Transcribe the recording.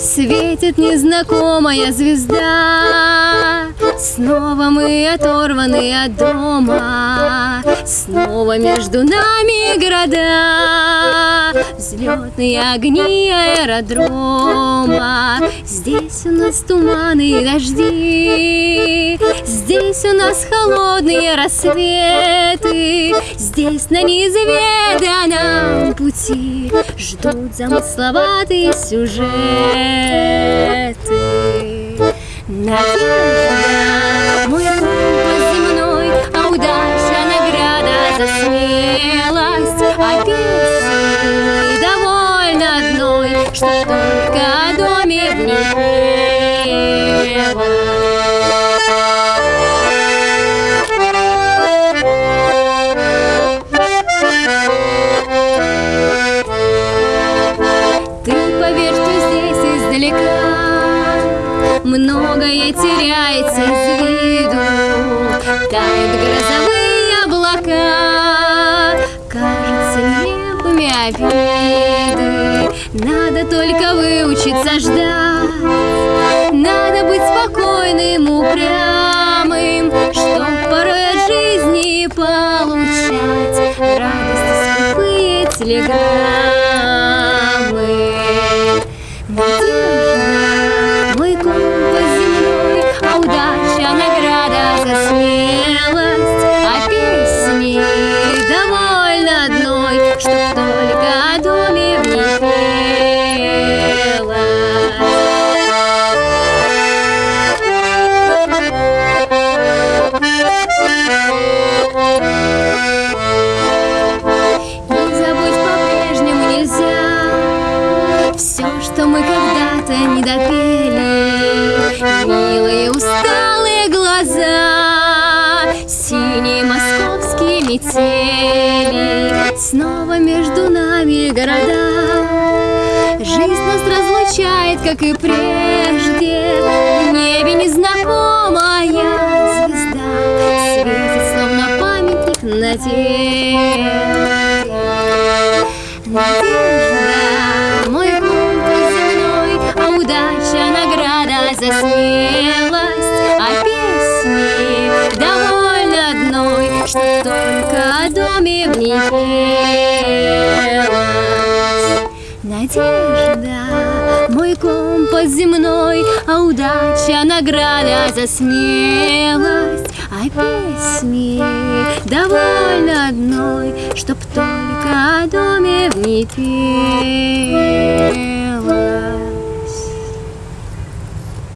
Светит незнакомая звезда. Снова мы оторваны от дома. Снова между нами города. Взлетные огни аэродрома. Здесь у нас туманы и дожди Здесь у нас холодные рассветы Здесь на неизведанном пути Ждут замысловатые сюжеты. Надежда, мой компас земной, а удача награда за смелость, а песни довольно одной, что только о доме в ней издалека Многое теряется из виду. Тают грозовые облака. Кажется нелепыми обиды. Надо только выучиться ждать. Надо быть спокойным, упрямым Чтоб порой от жизни получать. Радости скупые телеграммы чтоб только о доме в ней Не забудь по-прежнему нельзя Все, что мы когда-то не допели Снова между нами города. Жизнь нас разлучает, как и прежде. В небе незнакомая звезда Светит, словно памятник надежды Надежда, мой компас земной, а удача награда за смелость, доме в пелось. Надежда, мой компас земной, а удача награда за смелость, а песни довольно одной, чтоб только о доме в петь.